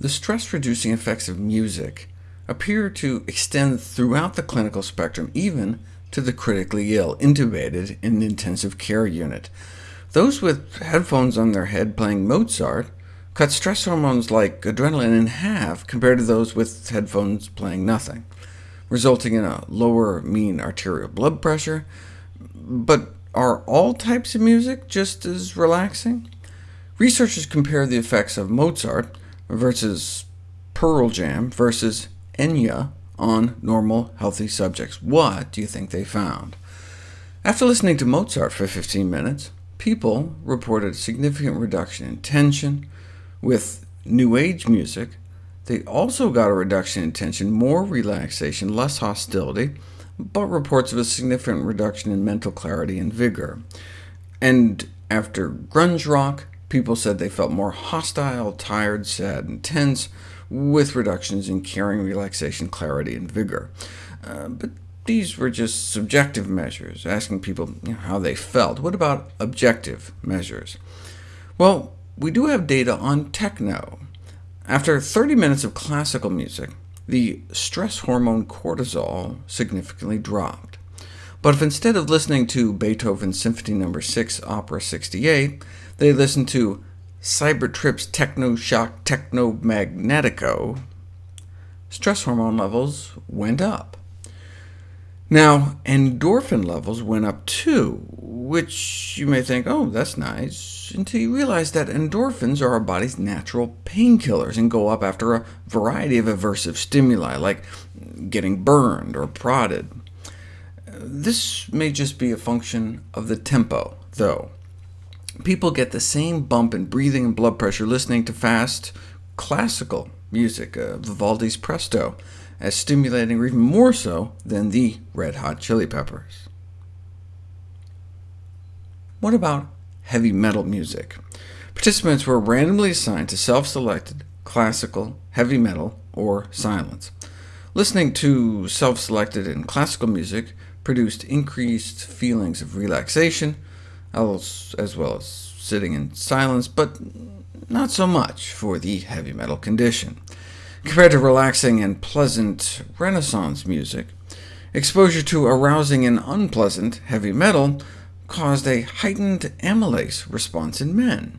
the stress-reducing effects of music appear to extend throughout the clinical spectrum, even to the critically ill, intubated in an intensive care unit. Those with headphones on their head playing Mozart cut stress hormones like adrenaline in half compared to those with headphones playing nothing, resulting in a lower mean arterial blood pressure. But are all types of music just as relaxing? Researchers compare the effects of Mozart versus Pearl Jam versus Enya on normal, healthy subjects. What do you think they found? After listening to Mozart for 15 minutes, people reported a significant reduction in tension. With New Age music, they also got a reduction in tension, more relaxation, less hostility, but reports of a significant reduction in mental clarity and vigor. And after grunge rock, people said they felt more hostile, tired, sad, and tense, with reductions in caring, relaxation, clarity, and vigor. Uh, but these were just subjective measures, asking people you know, how they felt. What about objective measures? Well, we do have data on techno. After 30 minutes of classical music, the stress hormone cortisol significantly dropped. But if instead of listening to Beethoven's Symphony No. 6, Opus 68, they listened to Cybertrip's Techno Shock Techno Magnetico, stress hormone levels went up. Now, endorphin levels went up too, which you may think, oh, that's nice, until you realize that endorphins are our body's natural painkillers and go up after a variety of aversive stimuli, like getting burned or prodded. This may just be a function of the tempo, though. People get the same bump in breathing and blood pressure listening to fast, classical music, uh, Vivaldi's Presto, as stimulating or even more so than the Red Hot Chili Peppers. What about heavy metal music? Participants were randomly assigned to self-selected classical, heavy metal, or silence. Listening to self-selected and classical music produced increased feelings of relaxation, as well as sitting in silence, but not so much for the heavy metal condition. Compared to relaxing and pleasant Renaissance music, exposure to arousing and unpleasant heavy metal caused a heightened amylase response in men.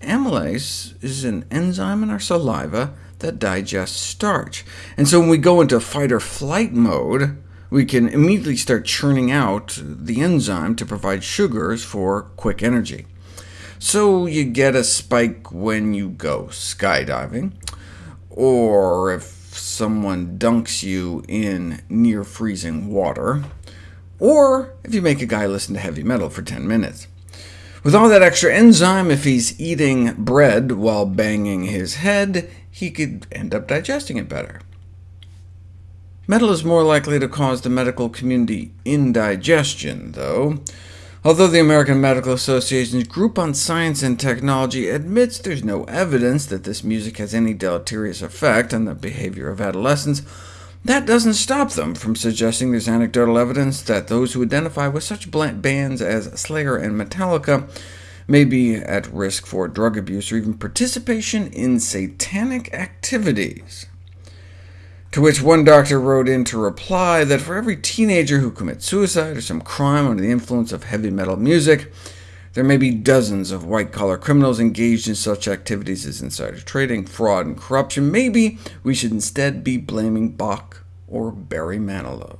Amylase is an enzyme in our saliva that digests starch, and so when we go into fight-or-flight mode, we can immediately start churning out the enzyme to provide sugars for quick energy. So you get a spike when you go skydiving, or if someone dunks you in near-freezing water, or if you make a guy listen to heavy metal for 10 minutes. With all that extra enzyme, if he's eating bread while banging his head, he could end up digesting it better. Metal is more likely to cause the medical community indigestion, though. Although the American Medical Association's Group on Science and Technology admits there's no evidence that this music has any deleterious effect on the behavior of adolescents, that doesn't stop them from suggesting there's anecdotal evidence that those who identify with such bands as Slayer and Metallica may be at risk for drug abuse or even participation in satanic activities. To which one doctor wrote in to reply that for every teenager who commits suicide or some crime under the influence of heavy metal music, there may be dozens of white-collar criminals engaged in such activities as insider trading, fraud, and corruption. Maybe we should instead be blaming Bach or Barry Manilow.